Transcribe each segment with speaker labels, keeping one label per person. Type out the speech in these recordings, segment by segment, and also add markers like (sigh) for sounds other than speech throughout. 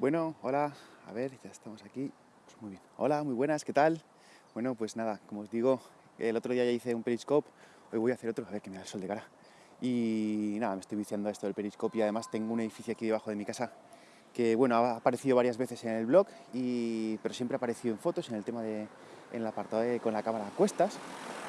Speaker 1: Bueno, hola, a ver, ya estamos aquí. Pues muy bien. Hola, muy buenas, ¿qué tal? Bueno, pues nada, como os digo, el otro día ya hice un periscope, hoy voy a hacer otro, a ver que me da el sol de cara. Y nada, me estoy viciando a esto del periscope y además tengo un edificio aquí debajo de mi casa que, bueno, ha aparecido varias veces en el blog, y, pero siempre ha aparecido en fotos, en el tema de, en el apartado con la cámara a cuestas.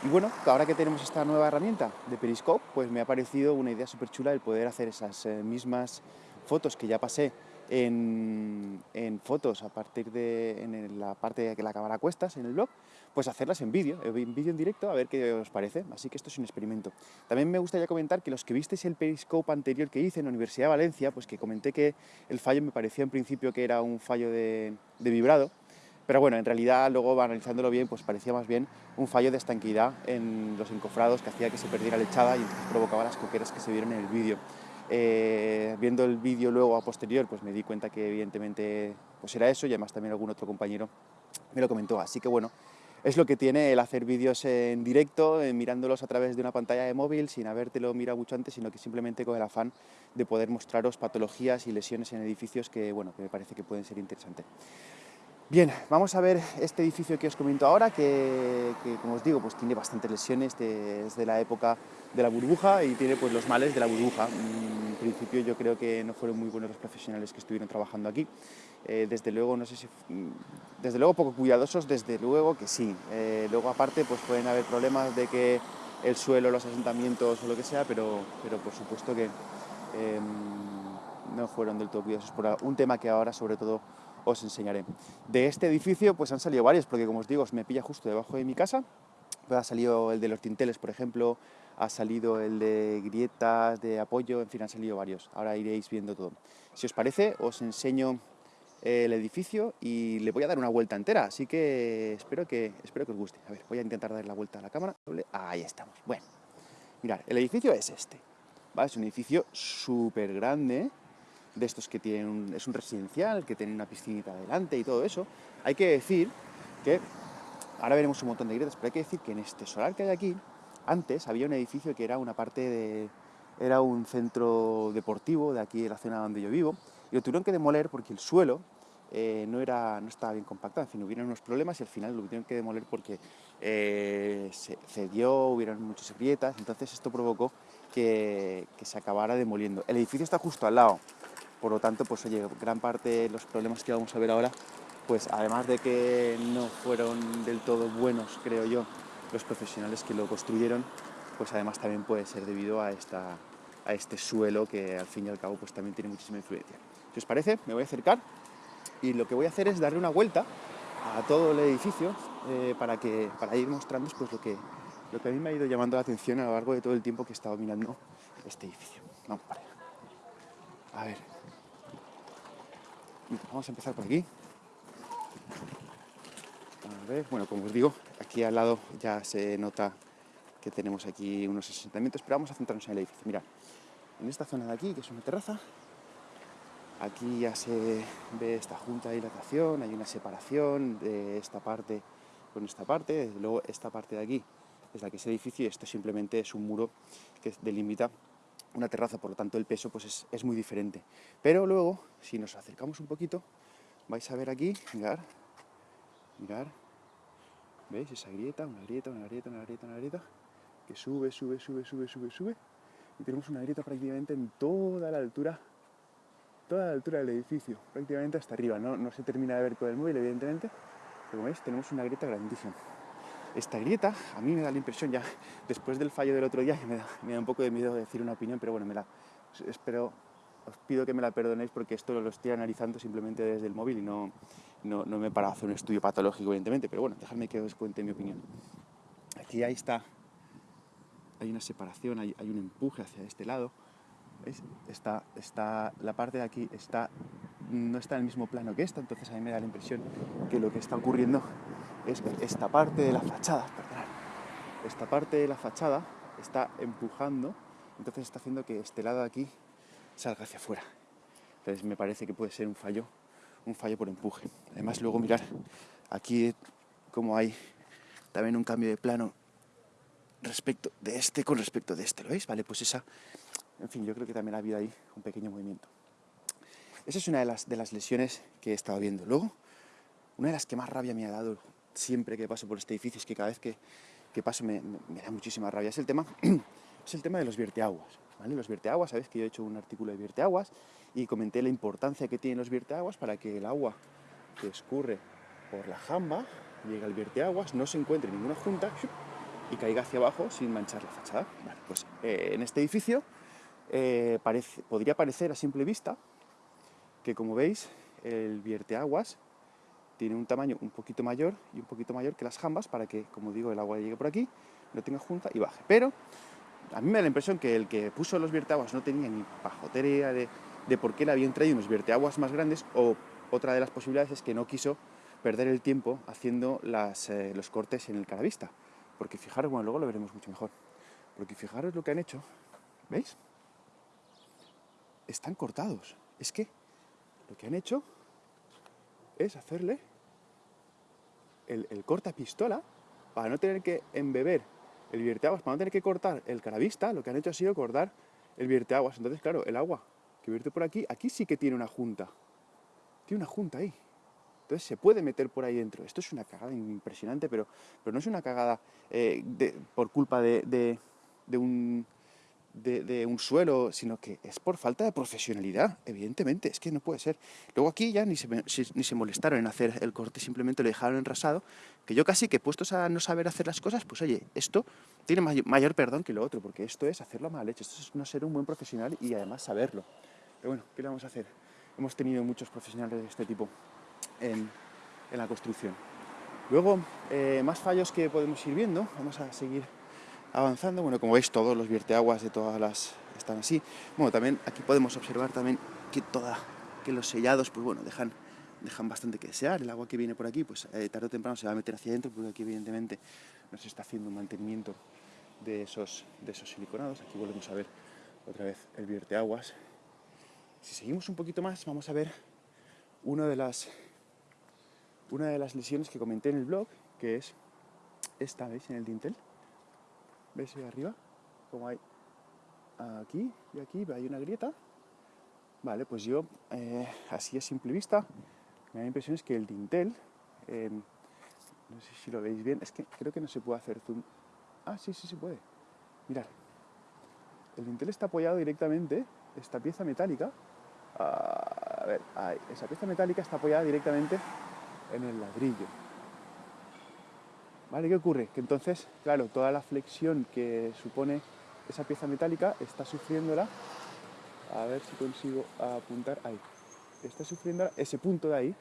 Speaker 1: Y bueno, ahora que tenemos esta nueva herramienta de Periscope, pues me ha parecido una idea súper chula el poder hacer esas eh, mismas fotos que ya pasé en, fotos a partir de en la parte de que la cámara cuestas en el blog, pues hacerlas en vídeo, en vídeo en directo, a ver qué os parece. Así que esto es un experimento. También me gustaría comentar que los que visteis el Periscope anterior que hice en la Universidad de Valencia, pues que comenté que el fallo me parecía en principio que era un fallo de, vibrado, pero bueno, en realidad luego analizándolo bien, pues parecía más bien un fallo de estanquidad en los encofrados que hacía que se perdiera la echada y entonces provocaba las coqueras que se vieron en el vídeo. Eh, viendo el vídeo luego a posterior, pues me di cuenta que evidentemente pues era eso y además también algún otro compañero me lo comentó. Así que bueno, es lo que tiene el hacer vídeos en directo, eh, mirándolos a través de una pantalla de móvil, sin habértelo mirado mucho antes, sino que simplemente con el afán de poder mostraros patologías y lesiones en edificios que, bueno, que me parece que pueden ser interesantes. Bien, vamos a ver este edificio que os comento ahora, que, como os digo, pues tiene bastantes lesiones desde la época de la burbuja y tiene pues los males de la burbuja. Mm, en principio yo creo que no fueron muy buenos los profesionales que estuvieron trabajando aquí. Eh, desde luego, no sé si... Mm, desde luego poco cuidadosos, desde luego que sí. Eh, luego aparte pues pueden haber problemas de que el suelo, los asentamientos o lo que sea, pero, pero por supuesto que em, no fueron del todo cuidadosos por un tema que ahora sobre todo os enseñaré. De este edificio pues han salido varios, porque como os digo, me pilla justo debajo de mi casa, pues ha salido el de los tinteles, por ejemplo, ha salido el de grietas, de apoyo, en fin, han salido varios. Ahora iréis viendo todo. Si os parece, os enseño el edificio y le voy a dar una vuelta entera, así que espero que, espero que os guste. A ver, voy a intentar dar la vuelta a la cámara. Ahí estamos. Bueno, mirad, el edificio es este. Es un edificio súper grande, de estos que tienen es un residencial, que tiene una piscinita adelante y todo eso, hay que decir que, ahora veremos un montón de grietas, pero hay que decir que en este solar que hay aquí, antes había un edificio que era una parte de, era un centro deportivo de aquí de la zona donde yo vivo, y lo tuvieron que demoler porque el suelo eh, no, era, no estaba bien compactado, en fin, hubieron unos problemas y al final lo tuvieron que demoler porque eh, se cedió, hubieron muchas grietas, entonces esto provocó que se acabara demoliendo. El edificio está justo al lado, por lo tanto, pues oye, gran parte de los problemas que vamos a ver ahora, pues además de que no fueron del todo buenos, creo yo, los profesionales que lo construyeron, pues además también puede ser debido a, esta, a este suelo que al fin y al cabo pues también tiene muchísima influencia. Si os parece, me voy a acercar y lo que voy a hacer es darle una vuelta a todo el edificio eh, para, que, para ir mostrando pues, lo, que, lo que a mí me ha ido llamando la atención a lo largo de todo el tiempo que he estado mirando este edificio. Vamos para. A ver, Vamos a empezar por aquí. A ver, bueno, como os digo, aquí al lado ya se nota que tenemos aquí unos asentamientos, pero vamos a centrarnos en el edificio. Mirad, en esta zona de aquí, que es una terraza, aquí ya se ve esta junta de hidratación, hay una separación de esta parte con esta parte, luego esta parte de aquí es la que es edificio y esto simplemente es un muro que delimita una terraza, por lo tanto el peso pues es, muy diferente. Pero luego, si nos acercamos un poquito, vais a ver aquí, mirar, mirar, ¿veis? Esa grieta, una grieta, una grieta, una grieta, una grieta, que sube, sube, sube, sube, sube, sube, y tenemos una grieta prácticamente en toda la altura, toda la altura del edificio, prácticamente hasta arriba, no, no se termina de ver con el móvil, evidentemente, pero como veis, tenemos una grieta grandísima. Esta grieta, a mí me da la impresión ya, después del fallo del otro día, me da, me da un poco de miedo decir una opinión, pero bueno, me la espero, os pido que me la perdonéis porque esto lo estoy analizando simplemente desde el móvil y no, no, no me he parado a hacer un estudio patológico, evidentemente, pero bueno, dejadme que os cuente mi opinión. Aquí ahí está, hay una separación, hay, hay un empuje hacia este lado, ¿veis? Está, está, la parte de aquí está, no está en el mismo plano que esta, entonces a mí me da la impresión que lo que está ocurriendo es esta parte de la fachada, esta parte de la fachada está empujando, entonces está haciendo que este lado de aquí salga hacia afuera. Entonces me parece que puede ser un fallo, un fallo por empuje. Además luego mirar aquí como hay también un cambio de plano respecto de este con respecto de este, ¿lo veis? Vale, pues esa, en fin, yo creo que también ha habido ahí un pequeño movimiento. esa es una de las, de las lesiones que he estado viendo. Luego, una de las que más rabia me ha dado siempre que paso por este edificio es que cada vez que, que paso me, da muchísima rabia. Es el tema, (clears throat) es el tema de los vierteaguas. ¿vale? Los vierteaguas, sabes que yo he hecho un artículo de vierteaguas y comenté la importancia que tienen los vierteaguas para que el agua que escurre por la jamba llegue al vierteaguas, no se encuentre en ninguna junta y caiga hacia abajo sin manchar la fachada. Vale, pues eh, en este edificio eh, parece, podría parecer a simple vista que, como veis, el vierteaguas tiene un tamaño un poquito mayor y un poquito mayor que las jambas para que, como digo, el agua llegue por aquí, no tenga junta y baje. Pero a mí me da la impresión que el que puso los vierteaguas no tenía ni pajotería de, de por qué le habían traído unos vierteaguas más grandes o otra de las posibilidades es que no quiso perder el tiempo haciendo eh, los cortes en el caravista. Porque fijaros, bueno, luego lo veremos mucho mejor. Porque fijaros lo que han hecho, ¿veis? Están cortados. Es que lo que han hecho es hacerle el, corta pistola para no tener que embeber el vierteaguas, para no tener que cortar el caravista, lo que han hecho ha sido cortar el vierteaguas. Entonces, claro, el agua que vierte por aquí, aquí sí que tiene una junta. Tiene una junta ahí. Entonces se puede meter por ahí dentro. Esto es una cagada impresionante, pero, pero no es una cagada eh, por culpa de un de, un suelo, sino que es por falta de profesionalidad, evidentemente, es que no puede ser. Luego aquí ya ni se, ni se molestaron en hacer el corte, simplemente lo dejaron enrasado, que yo casi que puestos a no saber hacer las cosas, pues oye, esto tiene mayor, perdón que lo otro, porque esto es hacerlo mal hecho, esto es no ser un buen profesional y además saberlo. Pero bueno, ¿qué le vamos a hacer? Hemos tenido muchos profesionales de este tipo en, la construcción. Luego, eh, más fallos que podemos ir viendo, vamos a seguir avanzando. Bueno, como veis, todos los vierteaguas de todas las están así. Bueno, también aquí podemos observar también que toda, que los sellados, pues bueno, dejan, dejan bastante que desear. El agua que viene por aquí, pues eh, tarde o temprano se va a meter hacia adentro, porque aquí evidentemente no se está haciendo un mantenimiento de esos, de esos siliconados. Aquí volvemos a ver otra vez el vierteaguas. Si seguimos un poquito más, vamos a ver una de las, una de las lesiones que comenté en el blog, que es esta, ¿veis? En el dintel. ¿Ves ahí arriba? Como hay aquí y aquí, hay una grieta. Vale, pues yo, eh, así a simple vista, me da la impresión es que el dintel, em, no sé si lo veis bien, es que creo que no se puede hacer zoom. Ah, sí, sí se puede. Mirad, el dintel está apoyado directamente, esta pieza metálica, a ver, ahí, esa pieza metálica está apoyada directamente en el ladrillo. ¿Vale? ¿Qué ocurre? Que entonces, claro, toda la flexión que supone esa pieza metálica está sufriéndola, a ver si consigo apuntar ahí, está sufriendo ese punto de ahí,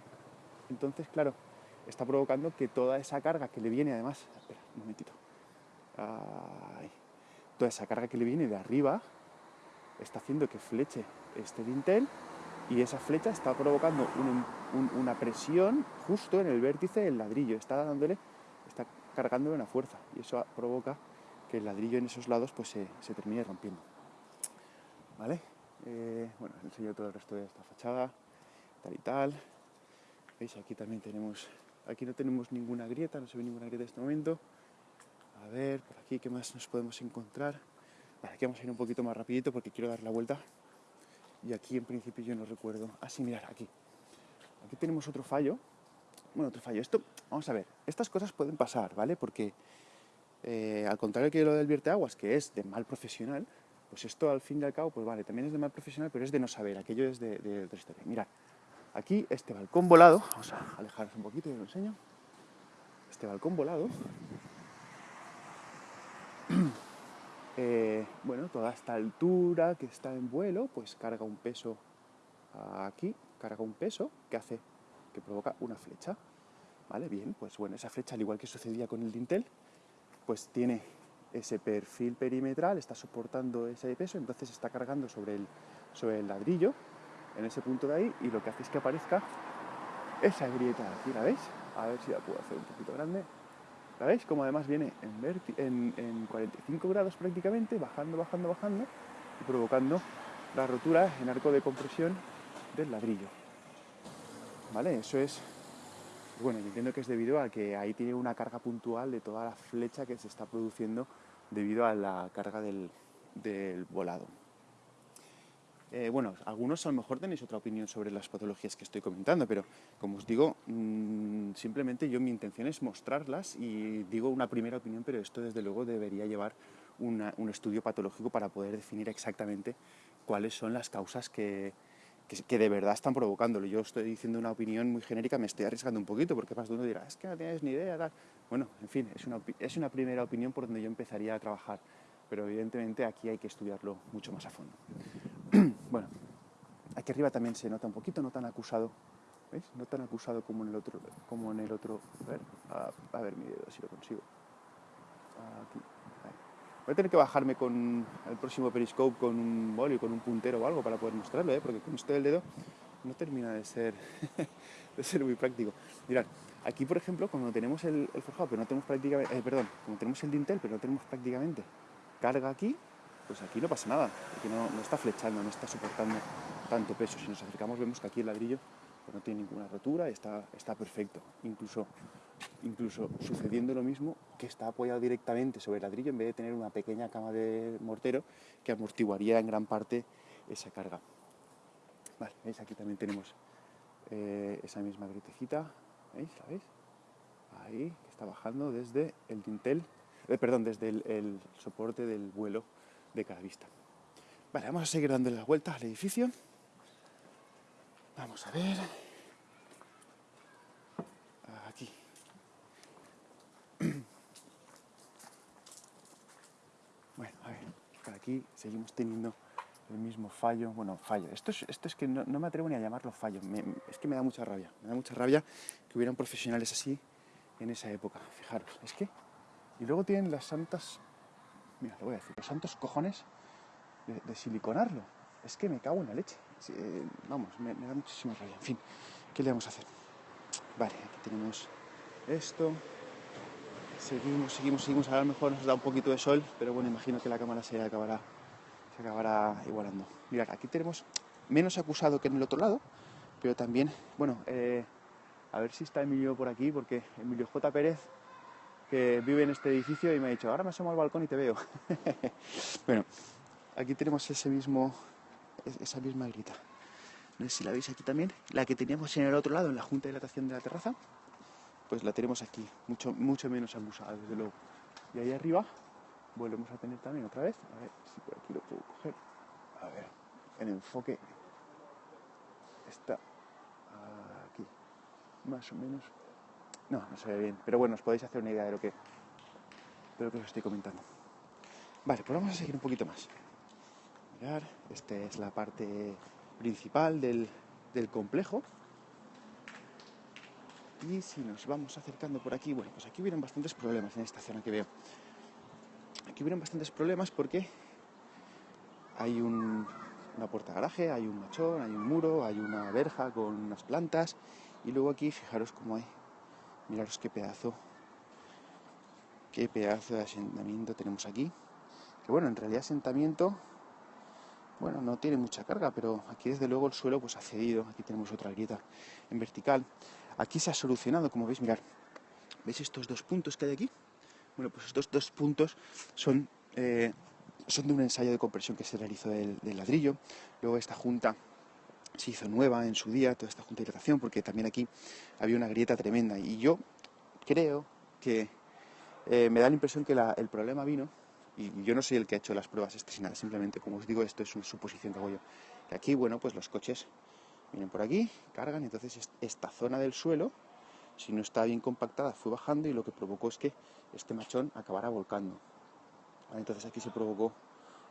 Speaker 1: entonces, claro, está provocando que toda esa carga que le viene, además, espera, un momentito, ahí, toda esa carga que le viene de arriba está haciendo que fleche este dintel y esa flecha está provocando una presión justo en el vértice del ladrillo, está dándole, cargando una fuerza y eso provoca que el ladrillo en esos lados pues se, termine rompiendo. ¿Vale? Eh, bueno, enseño todo el resto de esta fachada, tal y tal. ¿Veis? Aquí también tenemos, aquí no tenemos ninguna grieta, no se ve ninguna grieta en este momento. A ver, por aquí, ¿qué más nos podemos encontrar? Vale, aquí vamos a ir un poquito más rapidito porque quiero dar la vuelta. Y aquí en principio yo no recuerdo. Ah, sí, mirad, aquí. Aquí tenemos otro fallo bueno, otro fallo. Esto, vamos a ver, estas cosas pueden pasar, ¿vale? Porque eh, al contrario que lo del vierteaguas, que es de mal profesional, pues esto al fin y al cabo, pues vale, también es de mal profesional, pero es de no saber, aquello es de, de otra historia. Mirad, aquí este balcón volado, vamos a alejarnos un poquito y lo enseño. Este balcón volado, (clears throat) eh, bueno, toda esta altura que está en vuelo, pues carga un peso aquí, carga un peso que hace que provoca una flecha. ¿Vale? Bien, pues bueno, esa flecha, al igual que sucedía con el dintel, pues tiene ese perfil perimetral, está soportando ese peso, entonces está cargando sobre el, sobre el ladrillo, en ese punto de ahí, y lo que hace es que aparezca esa grieta aquí, ¿la veis? A ver si la puedo hacer un poquito grande. ¿La veis? Como además viene en, en 45 grados prácticamente, bajando, bajando, bajando, y provocando la rotura en arco de compresión del ladrillo. ¿vale? Eso es, bueno, entiendo que es debido a que ahí tiene una carga puntual de toda la flecha que se está produciendo debido a la carga del, volado. eh, bueno, algunos a lo mejor tenéis otra opinión sobre las patologías que estoy comentando, pero como os digo, mm, simplemente yo mi intención es mostrarlas y digo una primera opinión, pero esto desde luego debería llevar un estudio patológico para poder definir exactamente cuáles son las causas que, que, de verdad están provocándolo. Yo estoy diciendo una opinión muy genérica, me estoy arriesgando un poquito, porque más de uno dirá, es que no tienes ni idea, tal. Bueno, en fin, es una, es una primera opinión por donde yo empezaría a trabajar, pero evidentemente aquí hay que estudiarlo mucho más a fondo. (clears throat) bueno, aquí arriba también se nota un poquito, no tan acusado, ¿veis? No tan acusado como en el otro, como en el otro, a ver, a, ver mi dedo si lo consigo. Aquí, Voy a tener que bajarme con el próximo periscope con un boli, con un puntero o algo para poder mostrarlo, ¿eh? porque con esto del dedo no termina de ser, (laughs) de ser muy práctico. Mirad, aquí por ejemplo, cuando tenemos el, forjado, pero no tenemos prácticamente, eh, perdón, como tenemos el dintel, pero no tenemos prácticamente carga aquí, pues aquí no pasa nada, porque no, no está flechando, no está soportando tanto peso. Si nos acercamos vemos que aquí el ladrillo pues, no tiene ninguna rotura, está, está perfecto. Incluso incluso sucediendo lo mismo que está apoyado directamente sobre el ladrillo en vez de tener una pequeña cama de mortero que amortiguaría en gran parte esa carga. Vale, ¿veis? Aquí también tenemos eh, esa misma gritecita, ¿veis? Ahí, que está bajando desde el dintel, eh, perdón, desde el, soporte del vuelo de cada vista. Vale, vamos a seguir dándole las vueltas al edificio. Vamos a ver. Seguimos teniendo el mismo fallo, bueno, fallo. Esto es, esto es que no, me atrevo ni a llamarlo fallo, es que me da mucha rabia, me da mucha rabia que hubieran profesionales así en esa época, fijaros, es que... Y luego tienen las santas, mira, lo voy a decir, los santos cojones de, siliconarlo. Es que me cago en la leche. Vamos, me, me da muchísima rabia. En fin, ¿qué le vamos a hacer? Vale, aquí tenemos esto, Seguimos, seguimos, seguimos. A lo mejor nos da un poquito de sol, pero bueno, imagino que la cámara se acabará, se acabará igualando. Mirad, aquí tenemos menos acusado que en el otro lado, pero también, bueno, eh, a ver si está Emilio por aquí, porque Emilio J. Pérez, que vive en este edificio, y me ha dicho, ahora me asomo al balcón y te veo. (laughs) bueno, aquí tenemos ese mismo, esa misma grita. No sé si la veis aquí también, la que teníamos en el otro lado, en la junta de dilatación de la terraza pues la tenemos aquí, mucho, mucho menos abusada, desde luego. Y ahí arriba volvemos a tener también otra vez, a ver si por aquí lo puedo coger, a ver, en enfoque está aquí, más o menos, no, no se ve bien, pero bueno, os podéis hacer una idea de lo que, de lo que os estoy comentando. Vale, pues vamos a seguir un poquito más. Mirar, esta es la parte principal del, del complejo, y si nos vamos acercando por aquí, bueno, pues aquí vienen bastantes problemas en esta zona que veo. Aquí vienen bastantes problemas porque hay un, una puerta garaje, hay un machón, hay un muro, hay una verja con unas plantas y luego aquí fijaros cómo hay, miraros qué pedazo, qué pedazo de asentamiento tenemos aquí. Que bueno, en realidad asentamiento, bueno, no tiene mucha carga, pero aquí desde luego el suelo pues ha cedido, aquí tenemos otra grieta en vertical. Aquí se ha solucionado, como veis, mirar. ¿Veis estos dos puntos que hay aquí? Bueno, pues estos dos puntos son, eh, son de un ensayo de compresión que se realizó del, ladrillo. Luego esta junta se hizo nueva en su día, toda esta junta de hidratación, porque también aquí había una grieta tremenda. Y yo creo que eh, me da la impresión que el problema vino, y yo no soy el que ha hecho las pruebas nada, simplemente, como os digo, esto es una suposición que hago yo, aquí, bueno, pues los coches Vienen por aquí, cargan, entonces esta zona del suelo, si no está bien compactada, fue bajando y lo que provocó es que este machón acabara volcando. Entonces aquí se provocó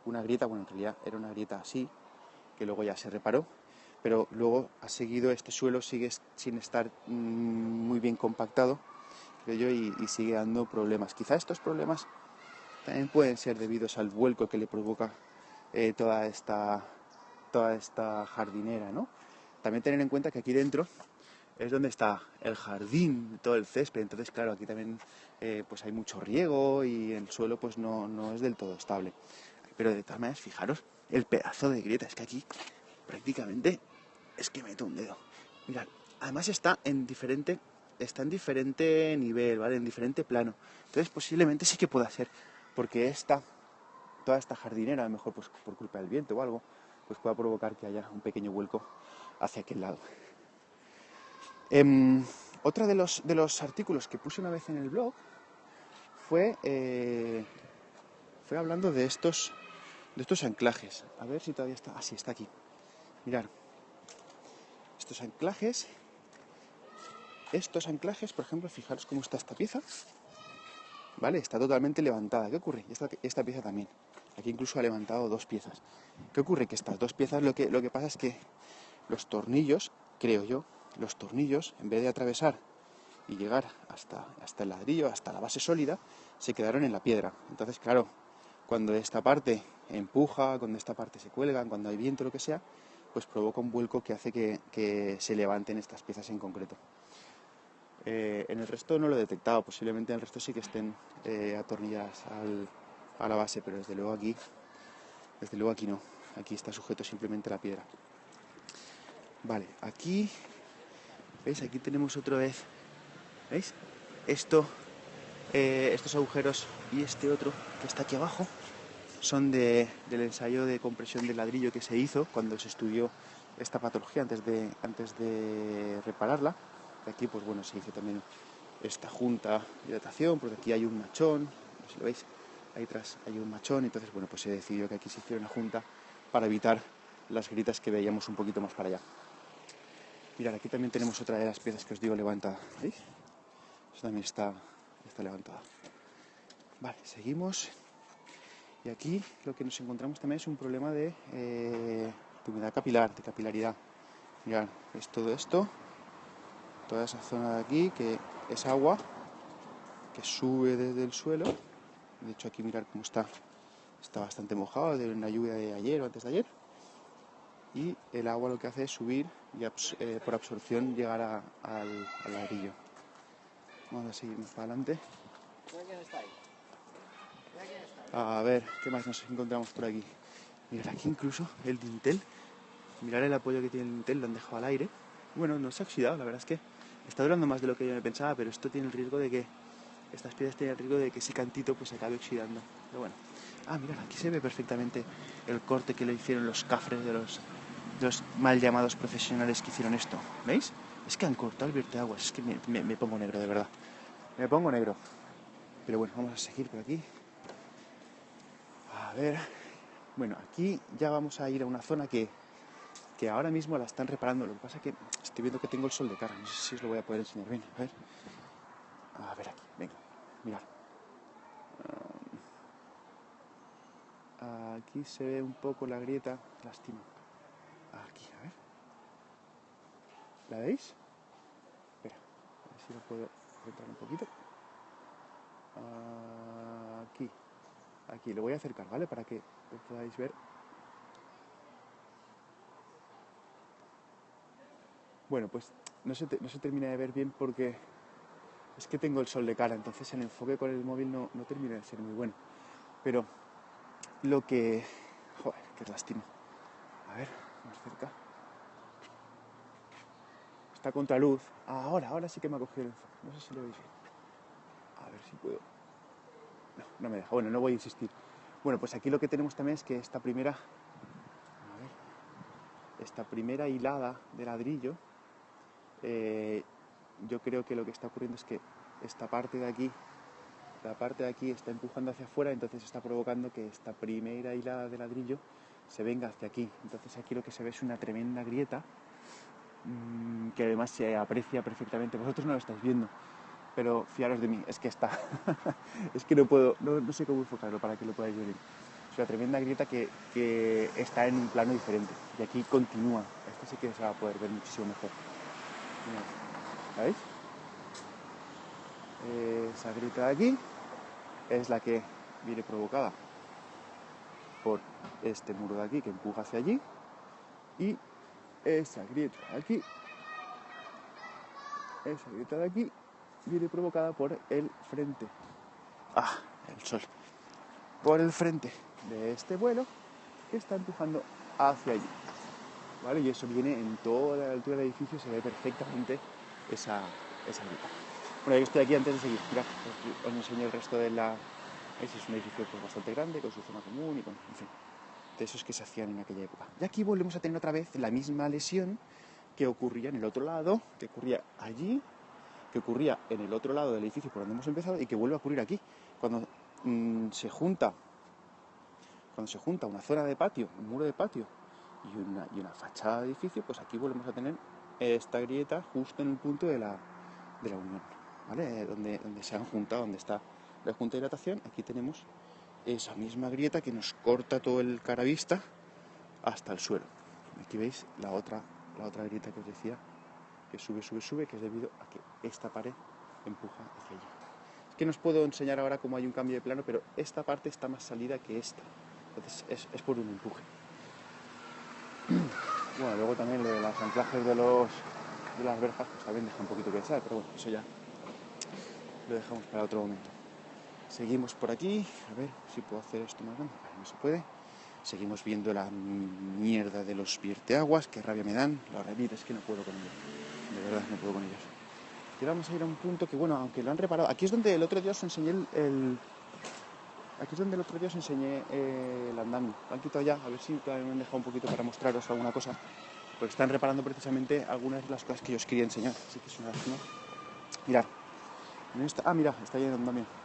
Speaker 1: una grieta, bueno, en realidad era una grieta así, que luego ya se reparó, pero luego ha seguido, este suelo sigue sin estar mm, muy bien compactado, creo yo, y, sigue dando problemas. Quizá estos problemas también pueden ser debidos al vuelco que le provoca eh, toda, esta, toda esta jardinera, ¿no? También tener en cuenta que aquí dentro es donde está el jardín, todo el césped, entonces claro, aquí también eh, pues hay mucho riego y el suelo pues no, no es del todo estable. Pero de todas maneras, fijaros, el pedazo de grieta, es que aquí prácticamente es que meto un dedo. Mirad, además está en diferente, está en diferente nivel, ¿vale? En diferente plano. Entonces posiblemente sí que pueda ser, porque esta, toda esta jardinera, a lo mejor pues por culpa del viento o algo, pues pueda provocar que haya un pequeño vuelco hacia aquel lado. Em, otro de los, de los artículos que puse una vez en el blog fue, eh, fue hablando de estos, de estos anclajes. A ver si todavía está. Ah, sí, está aquí. Mirad. Estos anclajes. Estos anclajes, por ejemplo, fijaros cómo está esta pieza. ¿Vale? Está totalmente levantada. ¿Qué ocurre? Esta, esta pieza también. Aquí incluso ha levantado dos piezas. ¿Qué ocurre? Que estas dos piezas lo que, lo que pasa es que los tornillos, creo yo, los tornillos, en vez de atravesar y llegar hasta, hasta el ladrillo, hasta la base sólida, se quedaron en la piedra. Entonces, claro, cuando esta parte empuja, cuando esta parte se cuelga, cuando hay viento, lo que sea, pues provoca un vuelco que hace que, se levanten estas piezas en concreto. Eh, en el resto no lo he detectado, posiblemente en el resto sí que estén eh, atornilladas a la base, pero desde luego aquí, desde luego aquí no. Aquí está sujeto simplemente la piedra. Vale, aquí ¿Veis? Aquí tenemos otra vez, ¿veis? Esto, eh, estos agujeros y este otro que está aquí abajo son del ensayo de compresión de ladrillo que se hizo cuando se estudió esta patología antes de, antes de repararla. Aquí, pues bueno, se hizo también esta junta de datación, porque aquí hay un machón, no sé si lo veis, ahí atrás hay un machón, entonces, bueno, pues se decidió que aquí se hiciera una junta para evitar las gritas que veíamos un poquito más para allá. Mirad, aquí también tenemos otra de las piezas que os digo levantada. ¿Veis? Eso también está, está levantada. Vale, seguimos. Y aquí lo que nos encontramos también es un problema de, eh, humedad capilar, de capilaridad. Mirad, es todo esto, toda esa zona de aquí que es agua que sube desde el suelo. De hecho, aquí mirar cómo está. Está bastante mojado de una lluvia de ayer o antes de ayer y el agua lo que hace es subir y eh, por absorción llegar al, ladrillo. Vamos a seguir más para adelante. A ver, ¿qué más nos encontramos por aquí? Mirad aquí incluso el dintel. Mirad el apoyo que tiene el dintel, lo han dejado al aire. Bueno, no se ha oxidado, la verdad es que está durando más de lo que yo me pensaba, pero esto tiene el riesgo de que, estas piedras tienen el riesgo de que ese cantito pues se acabe oxidando. Pero bueno. Ah, mirad, aquí se ve perfectamente el corte que le hicieron los cafres de los los mal llamados profesionales que hicieron esto. ¿Veis? Es que han cortado el aguas Es que me, pongo negro, de verdad. Me pongo negro. Pero bueno, vamos a seguir por aquí. A ver. Bueno, aquí ya vamos a ir a una zona que, que ahora mismo la están reparando. Lo que pasa es que estoy viendo que tengo el sol de cara. No sé si os lo voy a poder enseñar bien. A ver. A ver aquí. Venga. Mirad. Aquí se ve un poco la grieta. Lástima. Aquí, a ver. ¿La veis? Espera, a ver si lo puedo apretar un poquito. Aquí, aquí, lo voy a acercar, ¿vale? Para que lo podáis ver. Bueno, pues no se, no se termina de ver bien porque es que tengo el sol de cara, entonces el enfoque con el móvil no, no termina de ser muy bueno. Pero lo que... Joder, qué lástima. A ver, más cerca. Está contra luz. ahora, ahora sí que me ha cogido el enfoque. No sé si lo veis bien. A ver si puedo. No, no me deja. Bueno, no voy a insistir. Bueno, pues aquí lo que tenemos también es que esta primera. Esta primera hilada de ladrillo. Eh, yo creo que lo que está ocurriendo es que esta parte de aquí la parte de aquí está empujando hacia afuera, entonces está provocando que esta primera hilada de ladrillo se venga hacia aquí. Entonces aquí lo que se ve es una tremenda grieta mm, que además se aprecia perfectamente. Vosotros no lo estáis viendo, pero fiaros de mí, es que está. (laughs) es que no puedo, no, sé cómo enfocarlo para que lo podáis ver. Es una tremenda grieta que, está en un plano diferente y aquí continúa. Esto sí que se va a poder ver muchísimo mejor. ¿Veis? Esa grieta de aquí es la que viene provocada este muro de aquí que empuja hacia allí y esa grieta de aquí, esa grieta de aquí viene provocada por el frente, ah, el sol, por el frente de este vuelo que está empujando hacia allí. ¿Vale? Y eso viene en toda la altura del edificio, se ve perfectamente esa, esa grieta. Bueno, yo estoy aquí antes de seguir. Os, enseño el resto de la... Ese es un edificio pues, bastante grande, con su zona común y con... esos que se hacían en aquella época. Y aquí volvemos a tener otra vez la misma lesión que ocurría en el otro lado, que ocurría allí, que ocurría en el otro lado del edificio por donde hemos empezado y que vuelve a ocurrir aquí. Cuando mm, se junta cuando se junta una zona de patio, un muro de patio y una, y una fachada de edificio, pues aquí volvemos a tener esta grieta justo en el punto de la, de la unión, ¿vale? Donde, donde se han juntado, donde está la junta de hidratación, aquí tenemos esa misma grieta que nos corta todo el caravista hasta el suelo. Aquí veis la otra, la otra grieta que os decía, que sube, sube, sube, que es debido a que esta pared empuja hacia allí. Es que no os puedo enseñar ahora cómo hay un cambio de plano, pero esta parte está más salida que esta. Entonces es, por un empuje. (clears throat) Bueno, luego también lo de los anclajes de, los, de las verjas, pues también deja un poquito que desear, pero bueno, eso ya lo dejamos para otro momento. Seguimos por aquí, a ver si puedo hacer esto más grande, no se puede. Seguimos viendo la mierda de los vierteaguas, qué rabia me dan. La realidad es que no puedo con ellos, de verdad no puedo con ellos. Y ahora vamos a ir a un punto que, bueno, aunque lo han reparado, aquí es donde el otro día os enseñé el Aquí es donde el otro día os enseñé eh, el andamio. Lo han quitado ya, a ver si todavía me han dejado un poquito para mostraros alguna cosa. Porque están reparando precisamente algunas de las cosas que yo os quería enseñar. Así que es una lástima. Mirad. ah, mira, está ahí el andamio.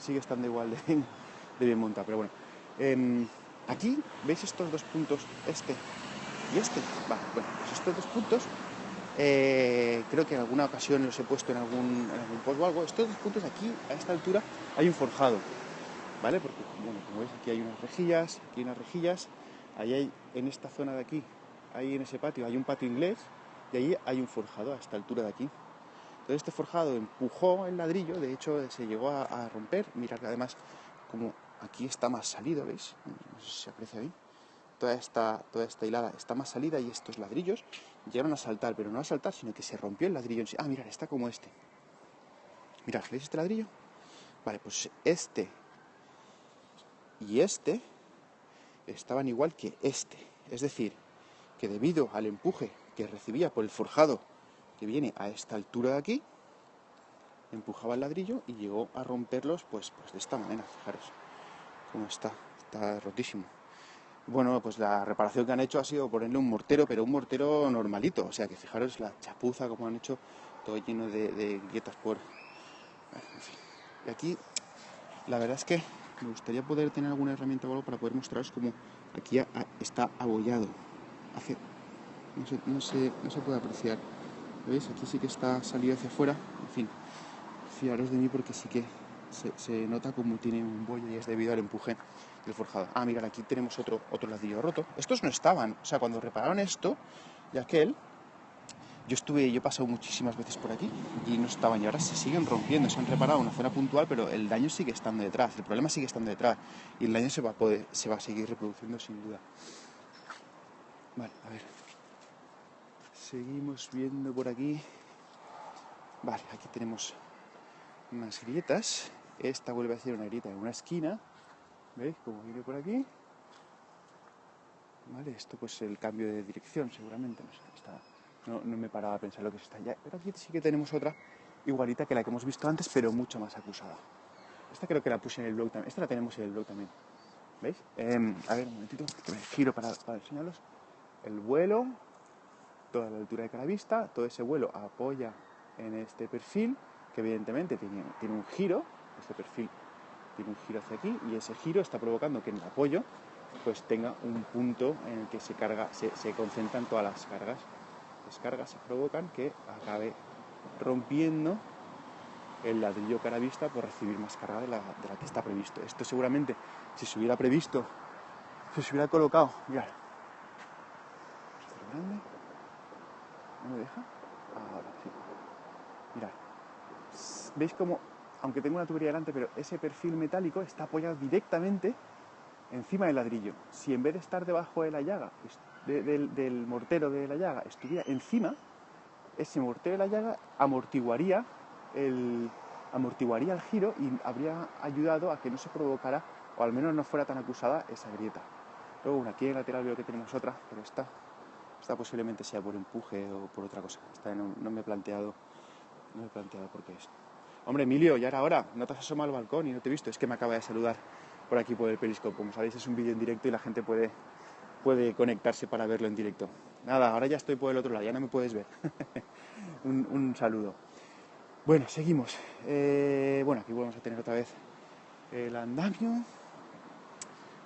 Speaker 1: Sigue estando igual de, bien montado, pero bueno. Em, aquí, ¿veis estos dos puntos? Este y este. Bueno, pues estos dos puntos eh, creo que en alguna ocasión los he puesto en algún, en algún post o algo. Estos dos puntos aquí, a esta altura, hay un forjado. ¿vale? Porque, bueno, como veis, aquí hay unas rejillas, aquí hay unas rejillas, ahí hay, en esta zona de aquí, ahí en ese patio, hay un patio inglés y ahí hay un forjado a esta altura de aquí. Entonces este forjado empujó el ladrillo, de hecho se llegó a, romper, mirad que además como aquí está más salido, ¿veis? No sé si se aprecia ahí. Toda esta, toda esta hilada está más salida y estos ladrillos llegaron a saltar, pero no a saltar, sino que se rompió el ladrillo en sí. Ah, mirad, está como este. Mirad, ¿veis este ladrillo? Vale, pues este y este estaban igual que este. Es decir, que debido al empuje que recibía por el forjado que viene a esta altura de aquí, empujaba el ladrillo y llegó a romperlos pues, pues de esta manera, fijaros cómo está, está rotísimo. Bueno, pues la reparación que han hecho ha sido ponerle un mortero, pero un mortero normalito, o sea que fijaros la chapuza como han hecho, todo lleno de, de grietas por... Y aquí, la verdad es que me gustaría poder tener alguna herramienta o algo para poder mostraros cómo aquí está abollado. Hace, no, se, no se puede apreciar. ¿Veis? Aquí sí que está salido hacia afuera. En fin, fiaros de mí porque sí que se, nota como tiene un bollo y es debido al empuje del forjado. Ah, mirad, aquí tenemos otro, otro ladrillo roto. Estos no estaban. O sea, cuando repararon esto y aquel, yo estuve, yo he pasado muchísimas veces por aquí y no estaban y ahora se siguen rompiendo, se han reparado una zona puntual, pero el daño sigue estando detrás, el problema sigue estando detrás y el daño se va se va a seguir reproduciendo sin duda. Vale, a ver. Seguimos viendo por aquí. Vale, aquí tenemos unas grietas. Esta vuelve a ser una grieta en una esquina. ¿Veis cómo viene por aquí? Vale, esto pues el cambio de dirección seguramente. No sé, está no, me paraba a pensar lo que es esta ya. Pero aquí sí que tenemos otra igualita que la que hemos visto antes, pero mucho más acusada. Esta creo que la puse en el blog también. Esta la tenemos en el blog también. ¿Veis? Em, a ver, un momentito, que me giro para, para enseñaros. El vuelo, toda la altura de cada vista, todo ese vuelo apoya en este perfil, que evidentemente tiene, tiene un giro, este perfil tiene un giro hacia aquí, y ese giro está provocando que en el apoyo pues tenga un punto en el que se carga, se, se concentran todas las cargas descargas provocan que acabe rompiendo el ladrillo cara vista por recibir más carga de la, que está previsto. Esto seguramente, si se hubiera previsto, si se hubiera colocado, mirad, grande? ¿No me deja? Ahora sí. Mirad, veis como, aunque tengo una tubería delante, pero ese perfil metálico está apoyado directamente encima del ladrillo. Si en vez de estar debajo de la llaga del, mortero de la llaga estuviera encima, ese mortero de la llaga amortiguaría el, amortiguaría el giro y habría ayudado a que no se provocara, o al menos no fuera tan acusada, esa grieta. Luego, aquí en el lateral veo que tenemos otra, pero esta, esta posiblemente sea por empuje o por otra cosa. Esta no, me he planteado, no me he planteado por qué es. Hombre, Emilio, ya era hora, no te has asomado al balcón y no te he visto, es que me acaba de saludar por aquí por el periscope. Como sabéis, es un vídeo en directo y la gente puede puede conectarse para verlo en directo. Nada, ahora ya estoy por el otro lado, ya no me puedes ver. (laughs) un, saludo. Bueno, seguimos. Eh, bueno, aquí vamos a tener otra vez el andamio.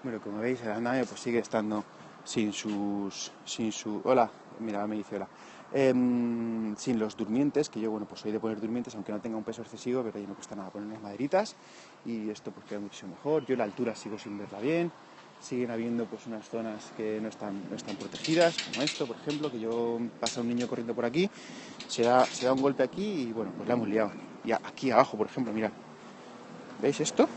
Speaker 1: Bueno, como veis, el andamio pues sigue estando sin sus... sin su... Hola, mira, me dice hola. Em, sin los durmientes, que yo, bueno, pues soy de poner durmientes, aunque no tenga un peso excesivo, pero ahí no cuesta nada poner unas maderitas y esto pues queda muchísimo mejor. Yo la altura sigo sin verla bien, siguen habiendo pues unas zonas que no están, no están protegidas, como esto, por ejemplo, que yo pasa un niño corriendo por aquí, se da, se da un golpe aquí y bueno, pues la hemos liado. Y aquí abajo, por ejemplo, mirad, ¿veis esto?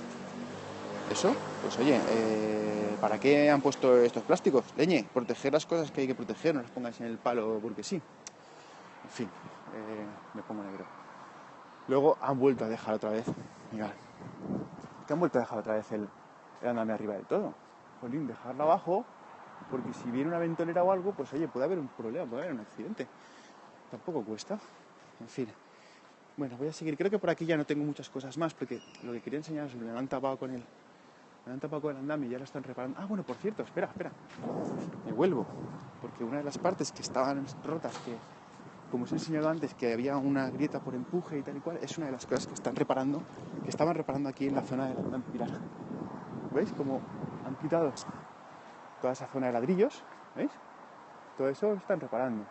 Speaker 1: Eso, pues oye, eh, ¿para qué han puesto estos plásticos? Leñe, proteger las cosas que hay que proteger, no las pongáis en el palo porque sí. En fin, eh, me pongo negro. Luego han vuelto a dejar otra vez, mirad, que han vuelto a dejar otra vez el, el andame arriba del todo jolín, dejarla abajo, porque si viene una ventolera o algo, pues oye, puede haber un problema, puede haber un accidente. Tampoco cuesta. En fin. Bueno, voy a seguir. Creo que por aquí ya no tengo muchas cosas más, porque lo que quería enseñaros me lo han tapado con el. Me han tapado el andamio y ya lo están reparando. Ah, bueno, por cierto, espera, espera. Me vuelvo. Porque una de las partes que estaban rotas, que como os he enseñado antes, que había una grieta por empuje y tal y cual, es una de las cosas que están reparando, que estaban reparando aquí en la zona del andamio. ¿Veis? Como han quitado toda esa zona de ladrillos, ¿veis? Todo eso están reparando.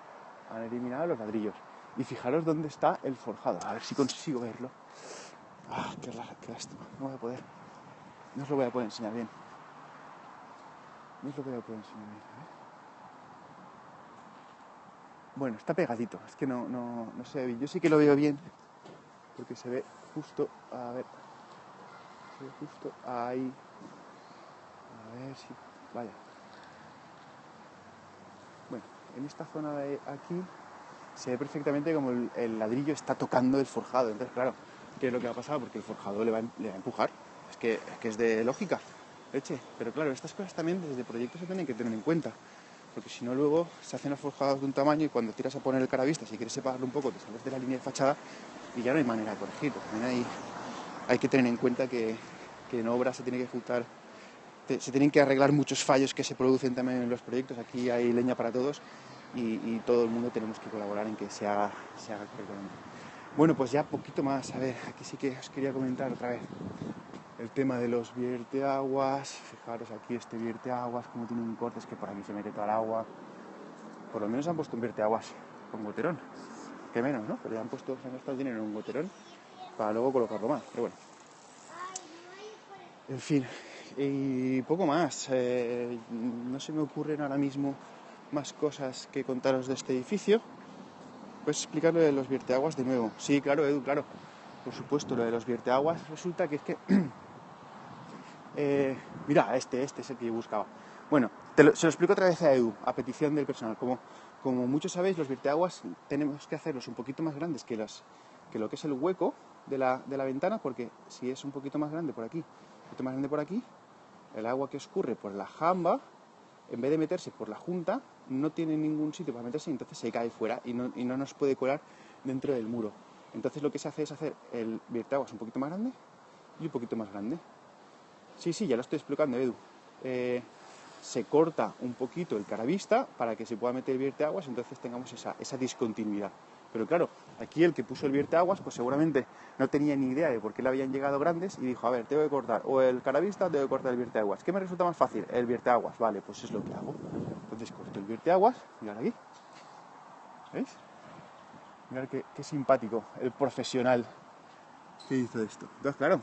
Speaker 1: Han eliminado los ladrillos. Y fijaros dónde está el forjado. A ver si consigo verlo. Ah, qué, lástima. No voy a poder. No os lo voy a poder enseñar bien. No os lo voy a poder enseñar bien. Bueno, está pegadito. Es que no, no, no se ve bien. Yo sí que lo veo bien. Porque se ve justo. A ver. Se ve justo ahí. A ver si. Vaya. Bueno, en esta zona de aquí se ve perfectamente como el, ladrillo está tocando el forjado. Entonces, claro, ¿qué es lo que va a pasar? Porque el forjado le va, a empujar. Es que, es de lógica, leche. Pero claro, estas cosas también desde proyectos se tienen que tener en cuenta. Porque si no, luego se hacen los forjados de un tamaño y cuando tiras a poner el caravista, si quieres separarlo un poco, te sales de la línea de fachada y ya no hay manera de corregirlo. También hay, que tener en cuenta que, que en obra se tiene que ejecutar se tienen que arreglar muchos fallos que se producen también en los proyectos. Aquí hay leña para todos y, todo el mundo tenemos que colaborar en que se haga, se haga correctamente. Bueno, pues ya poquito más. A ver, aquí sí que os quería comentar otra vez el tema de los vierteaguas. Fijaros aquí este vierteaguas, como tiene un corte, es que por aquí se mete toda el agua. Por lo menos han puesto un vierteaguas con goterón. Que menos, ¿no? Pero ya han puesto, se han gastado dinero en un goterón para luego colocarlo más. Pero bueno. En fin, y poco más. Eh, no se me ocurren ahora mismo más cosas que contaros de este edificio. Pues explicarlo de los vierteaguas de nuevo. Sí, claro, Edu, claro. Por supuesto, lo de los vierteaguas resulta que es que... (clears throat) Eh, mira, este, este es el que yo buscaba. Bueno, se lo explico otra vez a Edu, a petición del personal. Como, como muchos sabéis, los vierteaguas tenemos que hacerlos un poquito más grandes que, las, que lo que es el hueco de la, de la ventana, porque si es un poquito más grande por aquí, un poquito más grande por aquí, el agua que escurre por la jamba, en vez de meterse por la junta, no tiene ningún sitio para meterse y entonces se cae fuera y no, nos puede colar dentro del muro. Entonces lo que se hace es hacer el vierteaguas un poquito más grande y un poquito más grande. Sí, sí, ya lo estoy explicando, Edu. Eh, se corta un poquito el caravista para que se pueda meter el vierteaguas, entonces tengamos esa, esa discontinuidad. Pero claro, aquí el que puso el vierteaguas, pues seguramente no tenía ni idea de por qué le habían llegado grandes y dijo, a ver, tengo que cortar o el caravista tengo que cortar el vierteaguas. ¿Qué me resulta más fácil? El vierteaguas. Vale, pues es lo que hago. Entonces corto el vierteaguas, mirad aquí. ¿Veis? Mirad qué, qué simpático el profesional que hizo esto. Entonces, claro,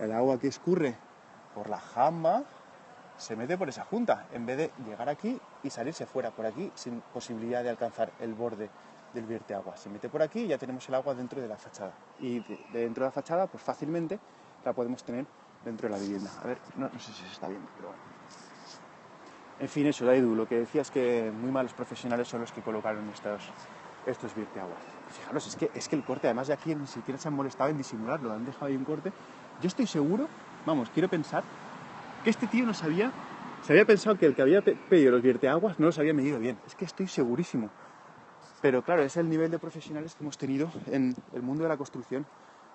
Speaker 1: el agua que escurre por la jamba se mete por esa junta, en vez de llegar aquí y salirse fuera por aquí sin posibilidad de alcanzar el borde del vierte agua. Se mete por aquí y ya tenemos el agua dentro de la fachada. Y dentro de la fachada, pues fácilmente la podemos tener dentro de la vivienda. A ver, no, sé si se está viendo, pero bueno. En fin, eso, Edu, lo que decía es que muy malos profesionales son los que colocaron estos, estos. Fijaros, es que, es que el corte, además de aquí ni siquiera se han molestado en disimularlo, han dejado ahí un corte. Yo estoy seguro, vamos, quiero pensar, que este tío no sabía, se había pensado que el que había pedido los vierteaguas no los había medido bien. Es que estoy segurísimo. Pero claro, es el nivel de profesionales que hemos tenido en el mundo de la construcción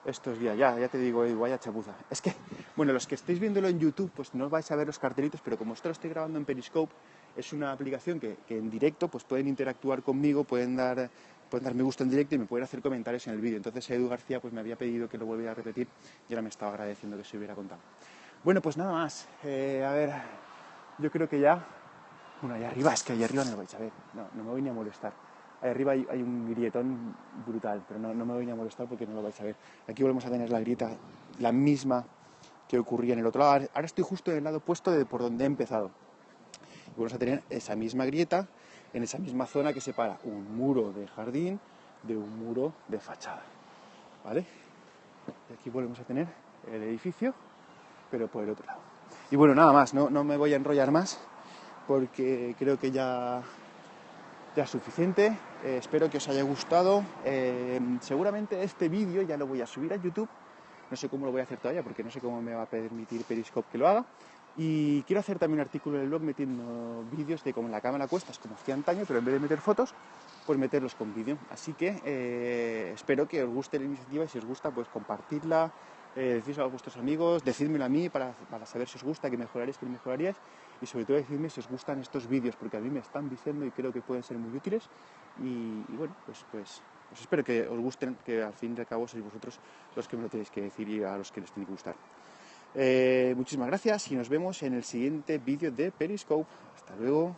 Speaker 1: estos días. Ya, ya te digo, vaya chapuza. Es que, bueno, los que estéis viéndolo en YouTube, pues no vais a ver los cartelitos, pero como esto lo estoy grabando en Periscope es una aplicación que, que en directo pues pueden interactuar conmigo, pueden dar pueden dar me gusta en directo y me pueden hacer comentarios en el vídeo. Entonces Edu García pues me había pedido que lo volviera a repetir y ahora me estaba agradeciendo que se hubiera contado. Bueno, pues nada más. Eh, a ver, yo creo que ya... Bueno, ahí arriba, es que ahí arriba no lo vais a ver. No, no me voy ni a molestar. Ahí arriba hay, hay un grietón brutal, pero no, no, me voy ni a molestar porque no lo vais a ver. Aquí volvemos a tener la grieta, la misma que ocurría en el otro lado. Ahora estoy justo en el lado opuesto de por donde he empezado. Y vamos a tener esa misma grieta en esa misma zona que separa un muro de jardín de un muro de fachada. ¿Vale? Y aquí volvemos a tener el edificio, pero por el otro lado. Y bueno, nada más, no, no me voy a enrollar más porque creo que ya, ya es suficiente. Eh, espero que os haya gustado. Eh, seguramente este vídeo ya lo voy a subir a YouTube. No sé cómo lo voy a hacer todavía porque no sé cómo me va a permitir Periscope que lo haga. Y quiero hacer también un artículo en el blog metiendo vídeos de cómo la cámara cuesta, como hacía antaño, pero en vez de meter fotos, pues meterlos con vídeo. Así que eh, espero que os guste la iniciativa y si os gusta, pues compartirla, eh, a vuestros amigos, decídmelo a mí para, para, saber si os gusta, que mejoraréis, que mejoraríais y sobre todo decirme si os gustan estos vídeos, porque a mí me están diciendo y creo que pueden ser muy útiles y, y bueno, pues, pues, pues espero que os gusten, que al fin y al cabo sois vosotros los que me lo tenéis que decir y a los que les tiene que gustar. Eh, muchísimas gracias y nos vemos en el siguiente vídeo de Periscope. Hasta luego.